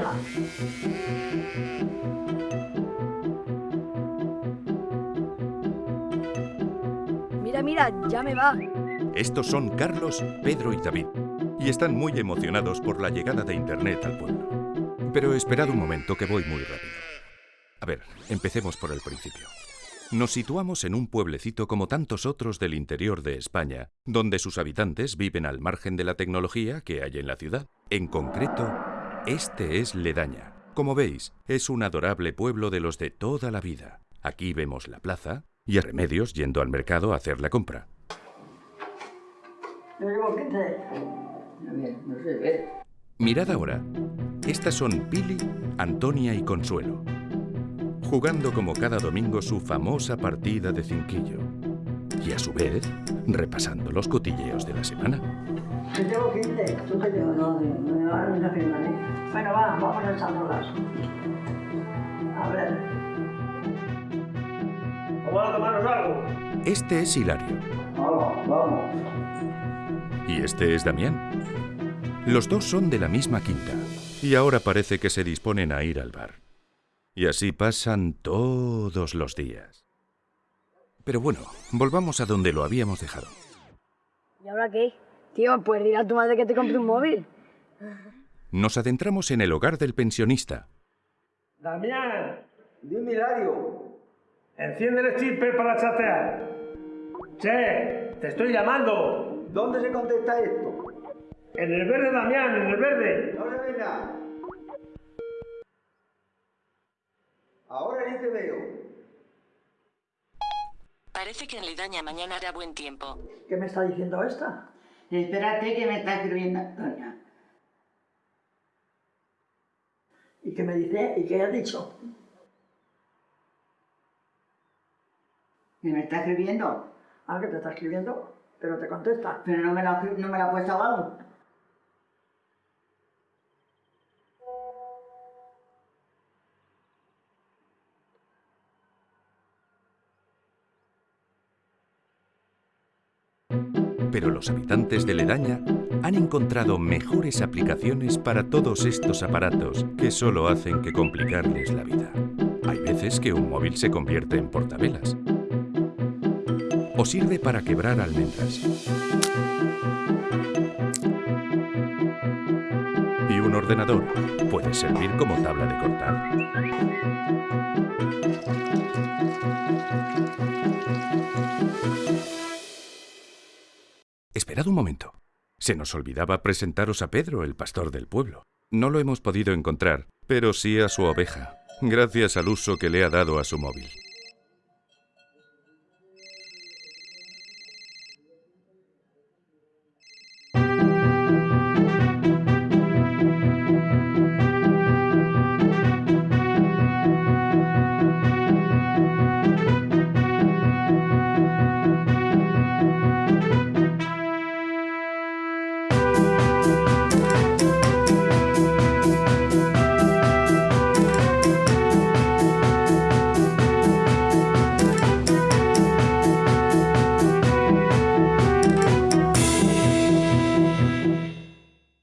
va? Mira, mira, ya me va. Estos son Carlos, Pedro y David, y están muy emocionados por la llegada de Internet al pueblo. Pero esperad un momento que voy muy rápido. A ver, empecemos por el principio. Nos situamos en un pueblecito como tantos otros del interior de España, donde sus habitantes viven al margen de la tecnología que hay en la ciudad. En concreto, este es Ledaña. Como veis, es un adorable pueblo de los de toda la vida. Aquí vemos la plaza y a Remedios yendo al mercado a hacer la compra. Yo llevo 15. A ver, no se ve. Mirad ahora. Estas son Pili, Antonia y Consuelo. Jugando como cada domingo su famosa partida de cinquillo. Y a su vez, repasando los cotilleos de la semana. Yo llevo 15. Tú te llevas. No, no, no, no, no firma, ¿eh? Bueno, va, vamos echándolas. A ver. Vamos a tomarnos algo. Este es Hilario Vamos, vamos. y este es Damián. Los dos son de la misma quinta y ahora parece que se disponen a ir al bar. Y así pasan todos los días. Pero bueno, volvamos a donde lo habíamos dejado. ¿Y ahora qué? Tío, ¿puedes decir a tu madre que te compre un móvil? Nos adentramos en el hogar del pensionista. Damián, Dime, Hilario. enciende el stripper para chatear. Che, te estoy llamando. ¿Dónde se contesta esto? En el verde, Damián, en el verde. No se ve nada. Ahora sí te veo. Parece que en Ledaña mañana hará buen tiempo. ¿Qué me está diciendo esta? Espérate que me está escribiendo Antonia. ¿Y qué me dice? ¿Y qué ha dicho? ¿Que me está escribiendo? Ah, que te está escribiendo, pero te contesta. Pero no me la, no me la ha puesto aún. Pero los habitantes de Ledaña han encontrado mejores aplicaciones para todos estos aparatos que solo hacen que complicarles la vida. Hay veces que un móvil se convierte en portavelas. O sirve para quebrar almendras. Y un ordenador puede servir como tabla de cortar. Esperad un momento. Se nos olvidaba presentaros a Pedro, el pastor del pueblo. No lo hemos podido encontrar, pero sí a su oveja, gracias al uso que le ha dado a su móvil.